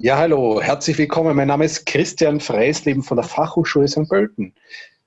Ja, hallo, herzlich willkommen. Mein Name ist Christian Freisleben von der Fachhochschule St. Pölten.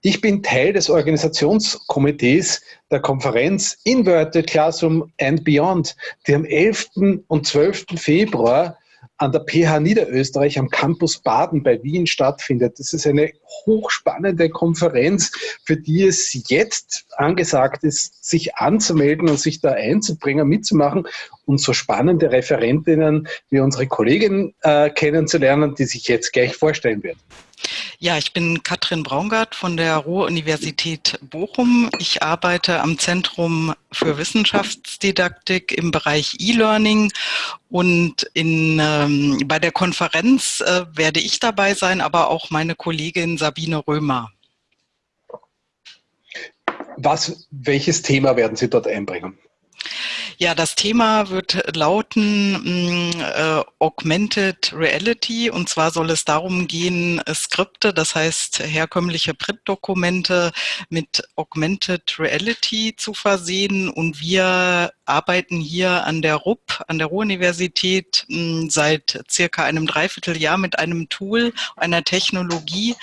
Ich bin Teil des Organisationskomitees der Konferenz Inverted Classroom and Beyond, die am 11. und 12. Februar an der PH Niederösterreich am Campus Baden bei Wien stattfindet. Das ist eine hochspannende Konferenz, für die es jetzt angesagt ist, sich anzumelden und sich da einzubringen, mitzumachen und so spannende Referentinnen wie unsere Kollegin äh, kennenzulernen, die sich jetzt gleich vorstellen wird. Ja, ich bin Katrin Braungart von der Ruhr-Universität Bochum. Ich arbeite am Zentrum für Wissenschaftsdidaktik im Bereich E-Learning und in, ähm, bei der Konferenz äh, werde ich dabei sein, aber auch meine Kollegin Sabine Römer. Was, welches Thema werden Sie dort einbringen? Ja, das Thema wird lauten mm, äh, Augmented Reality. Und zwar soll es darum gehen, äh, Skripte, das heißt herkömmliche Printdokumente mit Augmented Reality zu versehen. Und wir arbeiten hier an der RUP, an der Ruhr-Universität mm, seit circa einem Dreivierteljahr mit einem Tool, einer Technologie,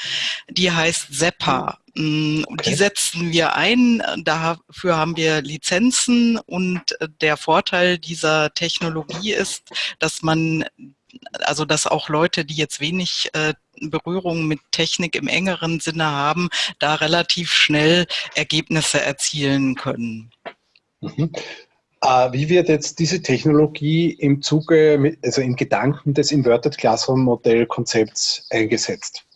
die heißt SEPA. Mm, okay. Die setzen wir ein, dafür haben wir Lizenzen und der Vorteil dieser Technologie ist, dass man, also dass auch Leute, die jetzt wenig äh, Berührung mit Technik im engeren Sinne haben, da relativ schnell Ergebnisse erzielen können. Mhm. Äh, wie wird jetzt diese Technologie im Zuge, also im Gedanken des Inverted Classroom Modell Konzepts eingesetzt?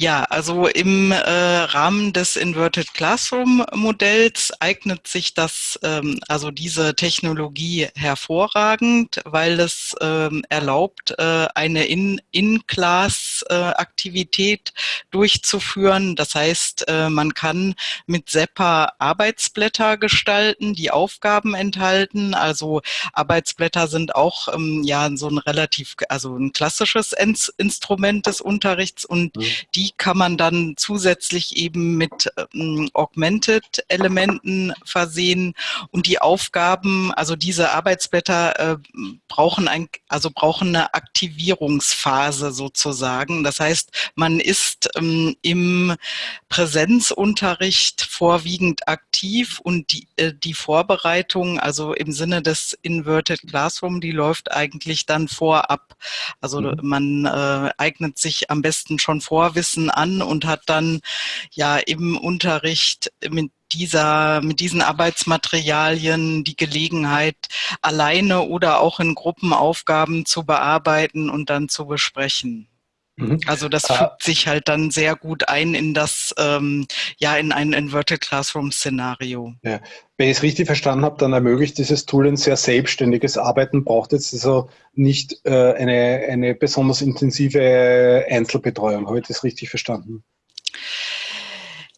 Ja, also im äh, Rahmen des Inverted Classroom Modells eignet sich das, ähm, also diese Technologie hervorragend, weil es ähm, erlaubt, äh, eine In-Class-Aktivität äh, durchzuführen. Das heißt, äh, man kann mit SEPA Arbeitsblätter gestalten, die Aufgaben enthalten. Also Arbeitsblätter sind auch ähm, ja so ein relativ, also ein klassisches Instrument des Unterrichts und mhm. Die kann man dann zusätzlich eben mit ähm, Augmented-Elementen versehen und die Aufgaben, also diese Arbeitsblätter äh, brauchen ein, also brauchen eine Aktivierungsphase sozusagen. Das heißt, man ist ähm, im Präsenzunterricht vorwiegend aktiv und die, äh, die Vorbereitung, also im Sinne des Inverted Classroom, die läuft eigentlich dann vorab. Also mhm. man äh, eignet sich am besten schon Vorwissen Wissen an und hat dann ja im Unterricht mit dieser, mit diesen Arbeitsmaterialien die Gelegenheit, alleine oder auch in Gruppen Aufgaben zu bearbeiten und dann zu besprechen. Mhm. Also das ah. fügt sich halt dann sehr gut ein in das, ähm, ja, in ein Inverted Classroom Szenario. Ja. Wenn ich es richtig verstanden habe, dann ermöglicht dieses Tool ein sehr selbstständiges Arbeiten, braucht jetzt also nicht äh, eine, eine besonders intensive Einzelbetreuung. Habe ich das richtig verstanden?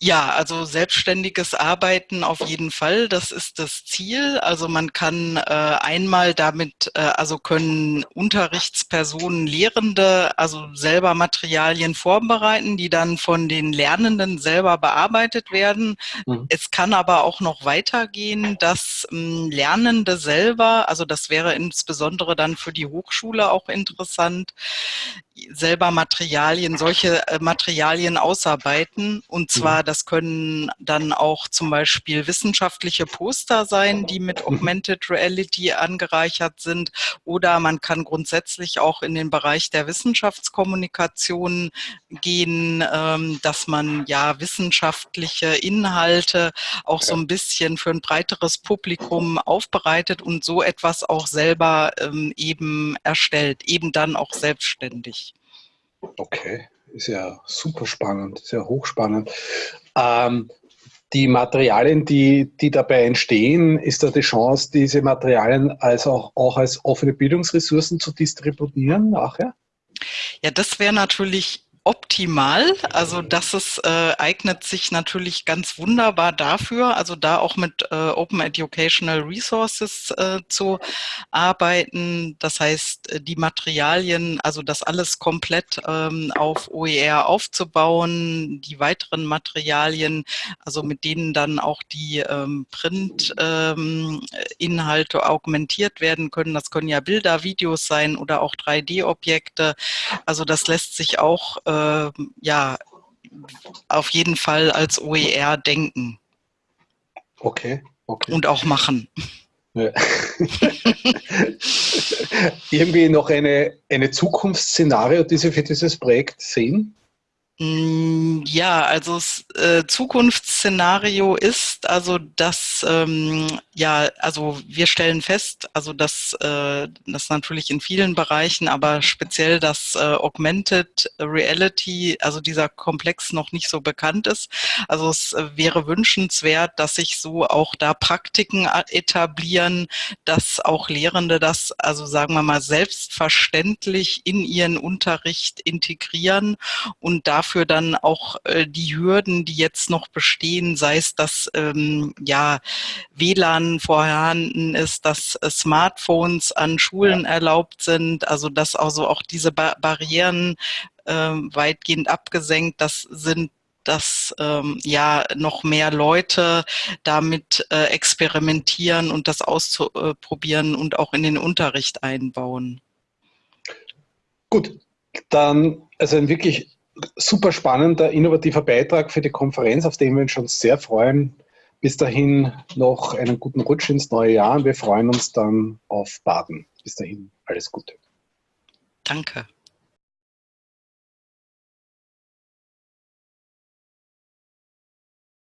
Ja, also selbstständiges Arbeiten auf jeden Fall, das ist das Ziel. Also man kann äh, einmal damit, äh, also können Unterrichtspersonen, Lehrende, also selber Materialien vorbereiten, die dann von den Lernenden selber bearbeitet werden. Mhm. Es kann aber auch noch weitergehen, dass ähm, Lernende selber, also das wäre insbesondere dann für die Hochschule auch interessant, selber Materialien, solche äh, Materialien ausarbeiten. Und zwar, mhm. das können dann auch zum Beispiel wissenschaftliche Poster sein, die mit mhm. Augmented Reality angereichert sind. Oder man kann grundsätzlich auch in den Bereich der Wissenschaftskommunikation gehen, ähm, dass man ja wissenschaftliche Inhalte auch so ein bisschen für ein breiteres Publikum aufbereitet und so etwas auch selber ähm, eben erstellt, eben dann auch selbstständig. Okay, ist ja super spannend, sehr hochspannend. Ähm, die Materialien, die, die dabei entstehen, ist da die Chance, diese Materialien als auch, auch als offene Bildungsressourcen zu distributieren nachher? Ja, das wäre natürlich optimal. Also das ist, äh, eignet sich natürlich ganz wunderbar dafür, also da auch mit äh, Open Educational Resources äh, zu arbeiten. Das heißt, äh, die Materialien, also das alles komplett ähm, auf OER aufzubauen, die weiteren Materialien, also mit denen dann auch die ähm, Print-Inhalte ähm, augmentiert werden können. Das können ja Bilder, Videos sein oder auch 3D-Objekte. Also das lässt sich auch äh, ja, auf jeden Fall als OER denken. Okay, okay. Und auch machen. Ja. Irgendwie noch eine, eine Zukunftsszenario, die Sie für dieses Projekt sehen? Mm, ja, also das äh, Zukunftsszenario ist also, dass ähm, ja, also wir stellen fest, also dass äh, das natürlich in vielen Bereichen, aber speziell das äh, Augmented Reality, also dieser Komplex noch nicht so bekannt ist. Also es äh, wäre wünschenswert, dass sich so auch da Praktiken äh, etablieren, dass auch Lehrende das, also sagen wir mal, selbstverständlich in ihren Unterricht integrieren und da dafür dann auch äh, die Hürden, die jetzt noch bestehen, sei es, dass ähm, ja WLAN vorhanden ist, dass äh, Smartphones an Schulen ja. erlaubt sind, also dass also auch diese ba Barrieren äh, weitgehend abgesenkt, das sind dass ähm, ja noch mehr Leute damit äh, experimentieren und das auszuprobieren und auch in den Unterricht einbauen. Gut, dann also ein wirklich super spannender, innovativer Beitrag für die Konferenz, auf den wir uns schon sehr freuen. Bis dahin noch einen guten Rutsch ins neue Jahr und wir freuen uns dann auf Baden. Bis dahin alles Gute. Danke.